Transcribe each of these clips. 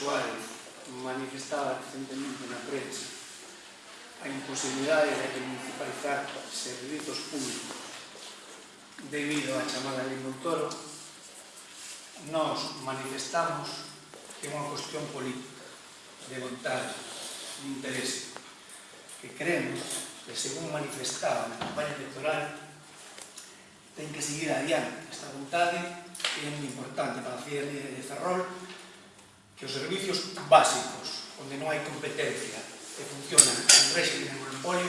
Suárez manifestaba recentemente na prensa a imposibilidade de municipalizar servizos públicos debido á chamada lei Montoro, nós manifestamos que é unha cuestión política de vontade, de interese, que creemos que, según manifestaba na campaña electoral, ten que seguir adiante. Esta vontade que é moi importante para a Fidelidade de Ferrol que os servicios básicos, onde non hai competencia, que funcionan en régimen monopolio,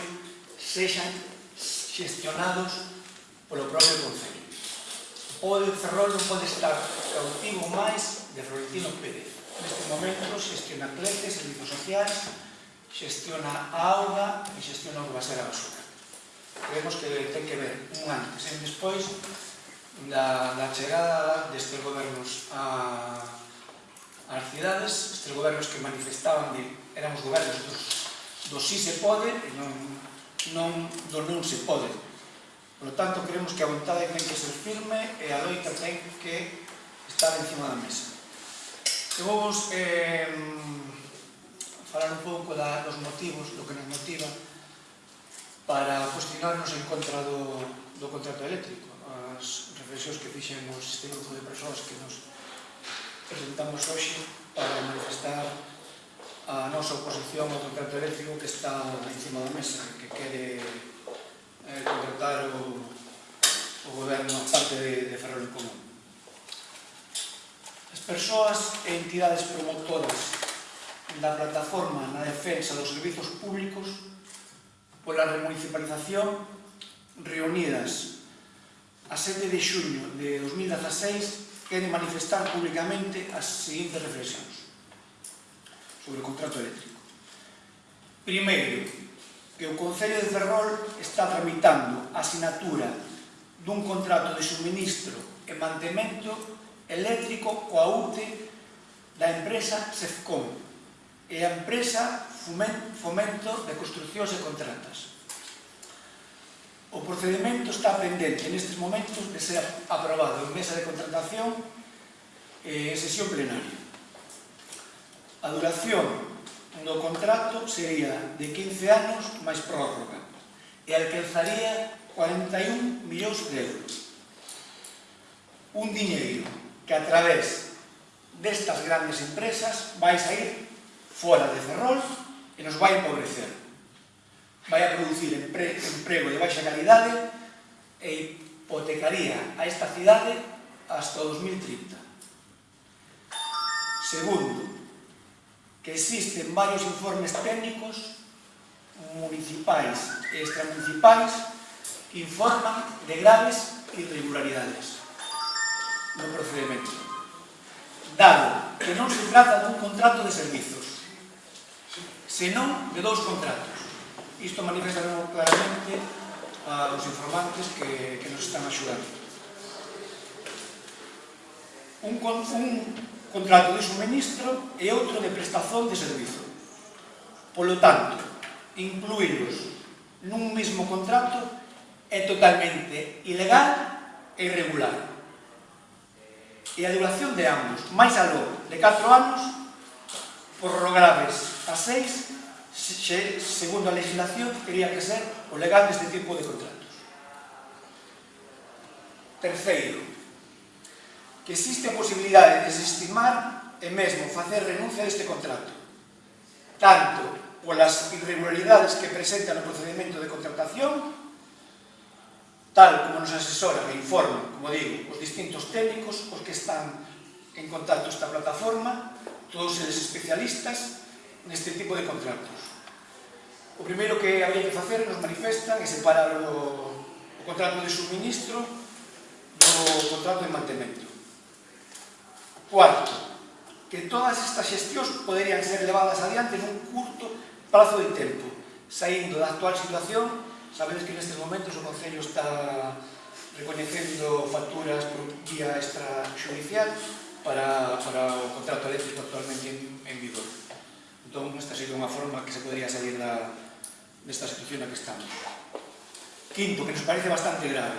sexan xestionados polo propio Concello. O de Ferrol non pode estar cautivo máis de Florentino Pérez. Neste momento xestiona cletes, servizos sociais, xestiona a auga e xestiona o que va a ser a basura. Creemos que ten que ver un antes e un despois da, da chegada destes gobernos a ás cidades, estes gobernos que manifestaban de éramos gobernos dos, do si se pode e non, non, do non se pode. Por lo tanto, creemos que a vontade ten que ser firme e a loita ten que estar encima da mesa. Eu vou eh, falar un pouco da, dos motivos, do que nos motiva para cuestionarnos en contra do, do contrato eléctrico. As reflexións que fixemos este grupo de persoas que nos presentamos hoxe para manifestar a nosa oposición ao contrato eléctrico que está encima da mesa, que quere eh, contratar o, o goberno a parte de, de Ferrol Común. As persoas e entidades promotoras da plataforma na defensa dos servizos públicos pola remunicipalización reunidas a 7 de xuño de 2016 quere manifestar públicamente as seguintes reflexións sobre o contrato eléctrico. Primeiro, que o Concello de Ferrol está tramitando a asinatura dun contrato de suministro e mantemento eléctrico coa UTE da empresa Sefcom e a empresa Fomento de Construccións e Contratas procedimento está pendente nestes momentos de ser aprobado en mesa de contratación e eh, sesión plenaria. A duración do contrato sería de 15 anos máis prórroga e alcanzaría 41 millóns de euros. Un diñeiro que a través destas grandes empresas vai sair fora de Ferrol e nos vai empobrecer vai a producir empre, emprego de baixa calidade e hipotecaría a esta cidade hasta 2030. Segundo, que existen varios informes técnicos municipais e extramunicipais que informan de graves irregularidades no procedimento. Dado que non se trata dun contrato de servizos, senón de dous contratos Isto manifesta claramente aos informantes que, que nos están axudando. Un, un contrato de suministro e outro de prestación de servizo. Polo tanto, incluílos nun mesmo contrato é totalmente ilegal e irregular. E a duración de ambos, máis aló de 4 anos, prorrogables a 6 se, segundo a legislación teria que ser o legal deste tipo de contratos. Terceiro, que existe a posibilidade de desestimar e mesmo facer renuncia a este contrato, tanto polas irregularidades que presenta no procedimento de contratación, tal como nos asesora e informa, como digo, os distintos técnicos, os que están en contacto esta plataforma, todos eles especialistas, neste tipo de contratos. O primeiro que había que facer nos manifestan é separar o, o contrato de suministro do contrato de mantemento. Cuarto, que todas estas xestións poderían ser levadas adiante nun curto prazo de tempo, saindo da actual situación, sabedes que nestes momentos o Concello está reconhecendo facturas por vía extrajudicial para, para o contrato eléctrico actualmente en que se podría salir da, desta situación na que estamos. Quinto, que nos parece bastante grave.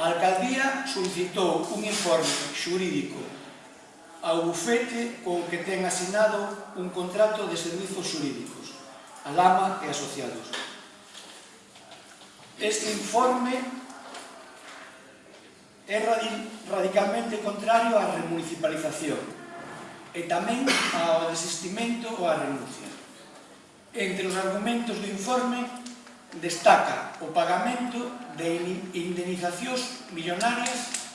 A Alcaldía solicitou un informe xurídico ao bufete con que ten asinado un contrato de servizos xurídicos, a Lama e asociados. Este informe é radicalmente contrario á remunicipalización e tamén ao desistimento ou á renuncia. Entre os argumentos do informe destaca o pagamento de indemnizacións millonarias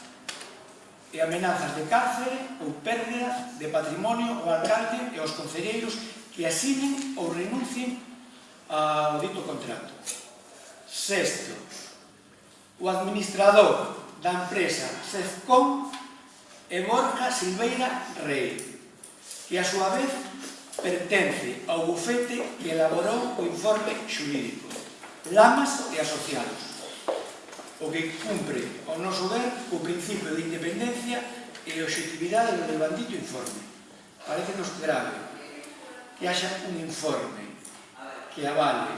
e amenazas de cárcere ou pérdida de patrimonio ao alcalde e aos concelleiros que asinen ou renuncien ao dito contrato. Sexto, o administrador da empresa Sefcom e Borja Silveira Rey, que a súa vez pertence ao bufete que elaborou o informe xurídico, Lamas e Asociados, o que cumpre, ao noso ver, o principio de independencia e objetividade do bandito informe. Parecenos grave que haxa un informe que avale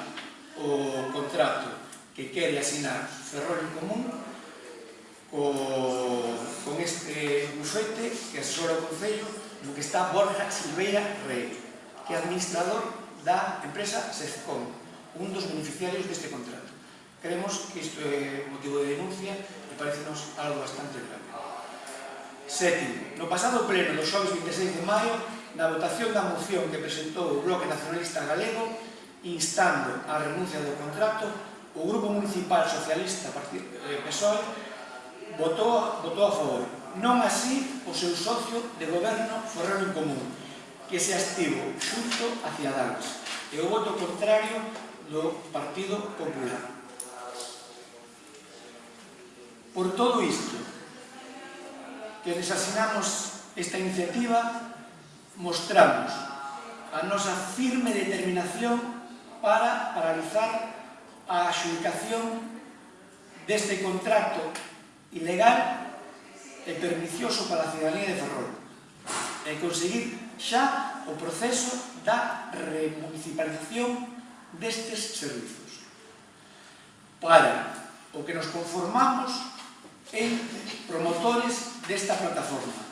o contrato que quere asinar Ferrol en Común co, con este bufete que asesora o Concello no que está Borja Silveira Rey que administrador da empresa SEFCOM, un dos beneficiarios deste contrato. Creemos que isto é motivo de denuncia e parecenos algo bastante grave. Sétimo, no pasado pleno do xoves 26 de maio, na votación da moción que presentou o Bloque Nacionalista Galego, instando a renuncia do contrato, o Grupo Municipal Socialista PSOE eh, votou, votou a favor. Non así o seu socio de goberno Ferrero en Común, que se abstivo xunto a Ciadanos e o voto contrario do Partido Popular. Por todo isto, que desasinamos esta iniciativa, mostramos a nosa firme determinación para paralizar a adxudicación deste contrato ilegal e pernicioso para a cidadanía de Ferrol e conseguir xa o proceso da remunicipalización destes servizos. Para o que nos conformamos en promotores desta plataforma.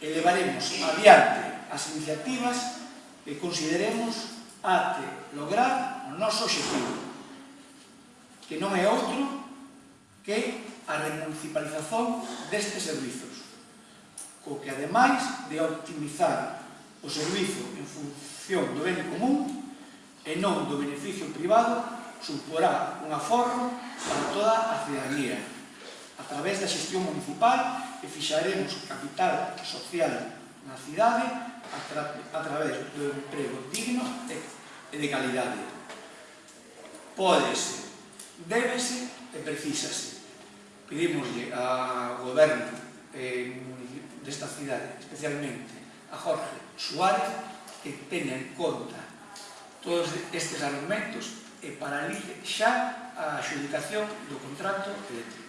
Elevaremos adiante as iniciativas que consideremos ate lograr o noso objetivo que non é outro que a remunicipalización destes servizos co que ademais de optimizar o servizo en función do ben común e non do beneficio privado suporá un aforro para toda a cidadanía. A través da xestión municipal e fixaremos capital social na cidade a, tra a través do emprego digno e de calidade. Pódese débese e precísase. Pedimoslle ao goberno eh, desta cidade, especialmente a Jorge Suárez, que teña en conta todos estes argumentos e paralice xa a adjudicación do contrato eléctrico.